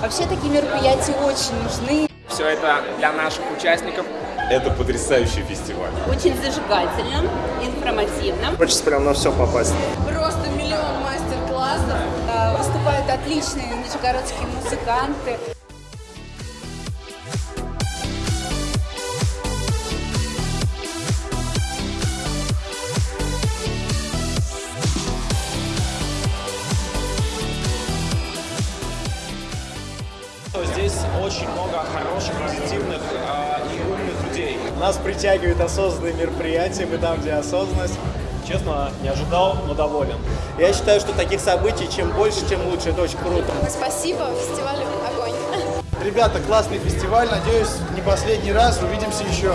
Вообще такие мероприятия очень нужны. Все это для наших участников. Это потрясающий фестиваль. Очень зажигательно, информативно. Хочется прям на все попасть. Просто миллион мастер-классов. А, Выступают отличные нижегородские музыканты. Здесь очень много хороших, позитивных а, и умных людей. Нас притягивает осознанные мероприятия, мы там, где осознанность. Честно, не ожидал, но доволен. Я считаю, что таких событий, чем больше, тем лучше. Это очень круто. Спасибо, фестиваль огонь. Ребята, классный фестиваль. Надеюсь, не последний раз. Увидимся еще.